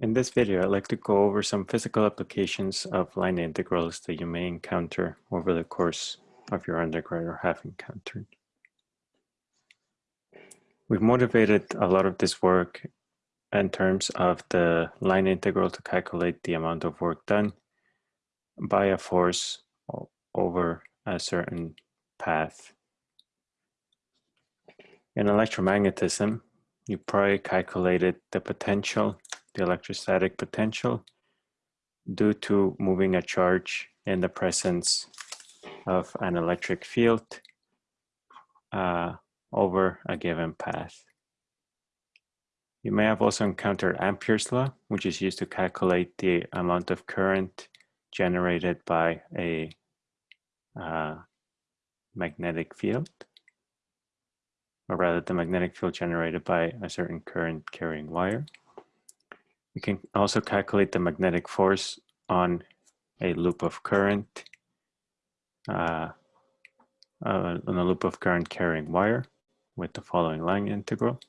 In this video, I'd like to go over some physical applications of line integrals that you may encounter over the course of your undergrad or have encountered. We've motivated a lot of this work in terms of the line integral to calculate the amount of work done by a force over a certain path. In electromagnetism, you probably calculated the potential the electrostatic potential due to moving a charge in the presence of an electric field uh, over a given path. You may have also encountered Ampere's law, which is used to calculate the amount of current generated by a uh, magnetic field, or rather the magnetic field generated by a certain current carrying wire. We can also calculate the magnetic force on a loop of current, uh, uh, on a loop of current carrying wire with the following line integral.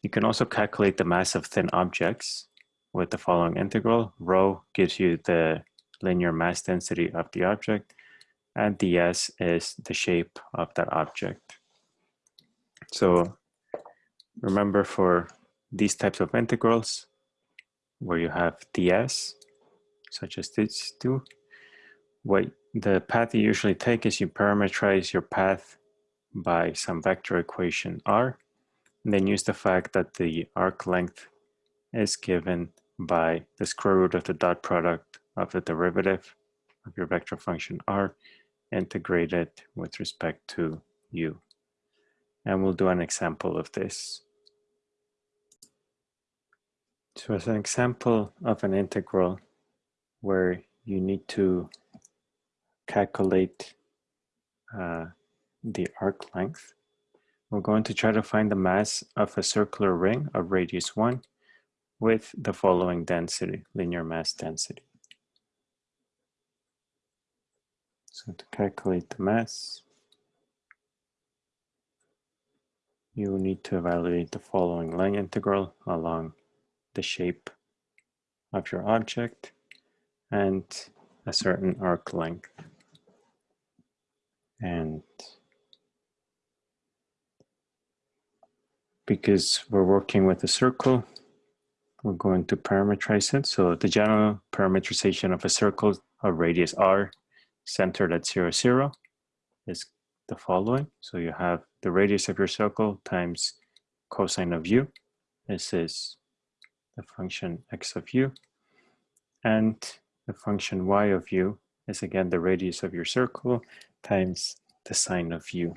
You can also calculate the mass of thin objects with the following integral. Rho gives you the linear mass density of the object, and ds is the shape of that object. So remember for these types of integrals, where you have ds, such as these two. What the path you usually take is you parameterize your path by some vector equation r, and then use the fact that the arc length is given by the square root of the dot product of the derivative of your vector function r integrated with respect to u. And we'll do an example of this. So as an example of an integral where you need to calculate uh, the arc length, we're going to try to find the mass of a circular ring of radius 1 with the following density, linear mass density. So to calculate the mass, you need to evaluate the following line integral along the shape of your object and a certain arc length. And because we're working with a circle, we're going to parameterize it. So the general parameterization of a circle of radius r centered at 0, 0 is the following. So you have the radius of your circle times cosine of u. This is the function x of u, and the function y of u is again the radius of your circle times the sine of u.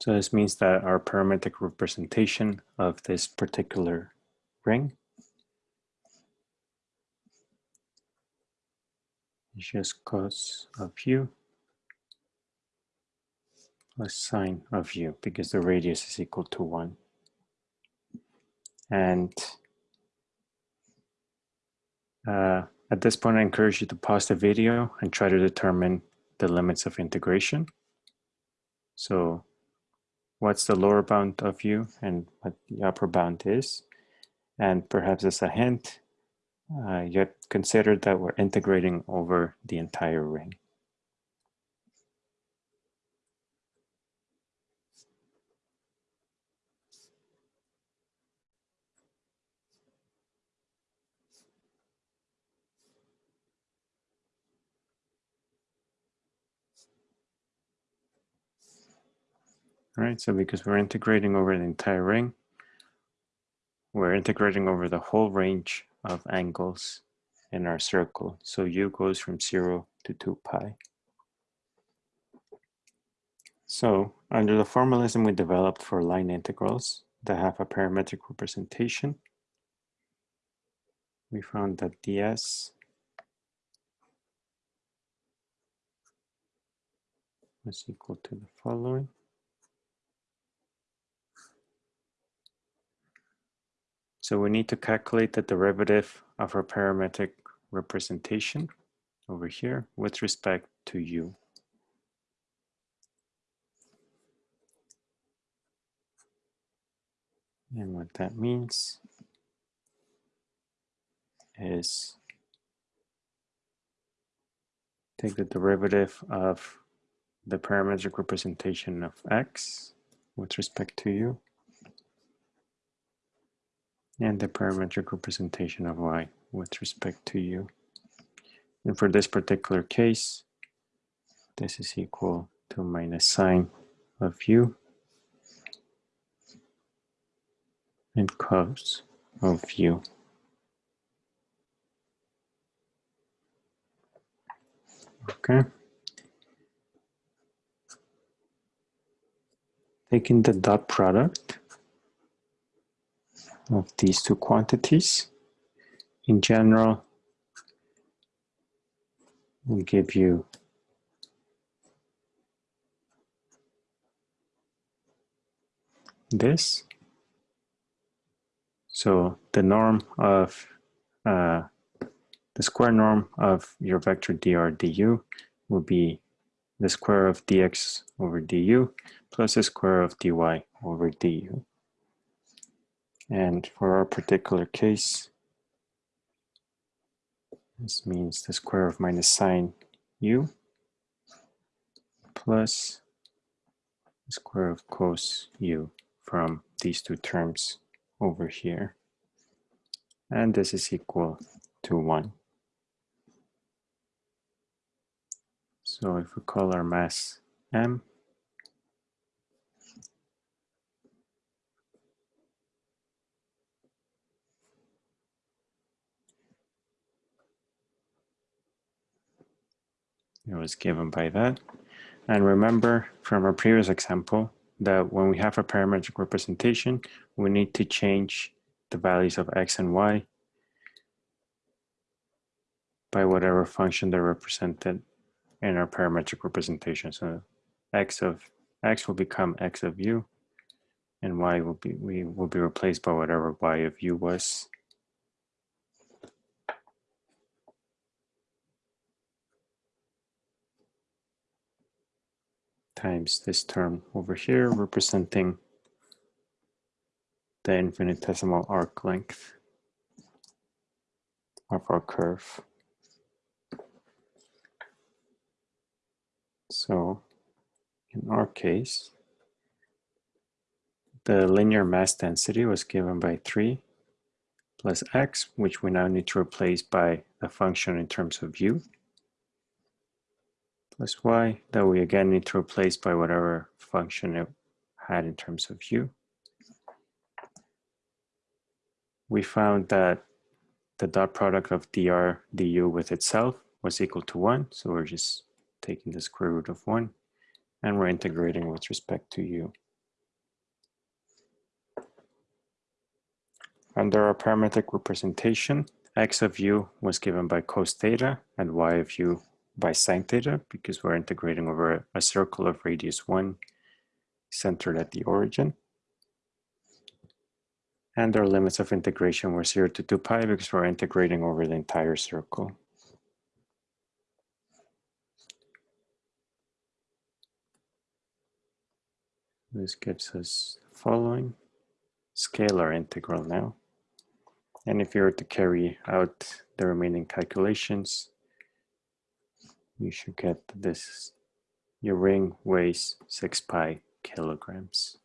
So this means that our parametric representation of this particular ring is just cos of u plus sine of u because the radius is equal to 1. And uh, at this point, I encourage you to pause the video and try to determine the limits of integration. So what's the lower bound of u and what the upper bound is. And perhaps as a hint, uh, you consider that we're integrating over the entire ring. Right, so because we're integrating over the entire ring, we're integrating over the whole range of angles in our circle. So u goes from 0 to 2 pi. So under the formalism we developed for line integrals that have a parametric representation, we found that ds was equal to the following. So we need to calculate the derivative of our parametric representation over here with respect to u. And what that means is take the derivative of the parametric representation of x with respect to u and the parametric representation of y with respect to u. And for this particular case, this is equal to minus sine of u and cos of u. Okay. Taking the dot product of these two quantities, in general, will give you this. So the norm of uh, the square norm of your vector dr du will be the square of dx over du plus the square of dy over du. And for our particular case, this means the square of minus sine u plus the square of cos u from these two terms over here. And this is equal to 1. So if we call our mass m, it was given by that. And remember from our previous example that when we have a parametric representation, we need to change the values of x and y by whatever function they're represented in our parametric representation. So x of x will become x of u, and y will be we will be replaced by whatever y of u was. Times this term over here representing the infinitesimal arc length of our curve. So in our case, the linear mass density was given by 3 plus x, which we now need to replace by a function in terms of u, plus y, that we again need to replace by whatever function it had in terms of u. We found that the dot product of dr du with itself was equal to 1, so we're just taking the square root of 1, and we're integrating with respect to u. Under our parametric representation, x of u was given by cos theta and y of u by sine theta because we're integrating over a circle of radius 1 centered at the origin. And our limits of integration were 0 to 2 pi because we're integrating over the entire circle. This gives us the following scalar integral now. And if you were to carry out the remaining calculations, you should get this. Your ring weighs 6 pi kilograms.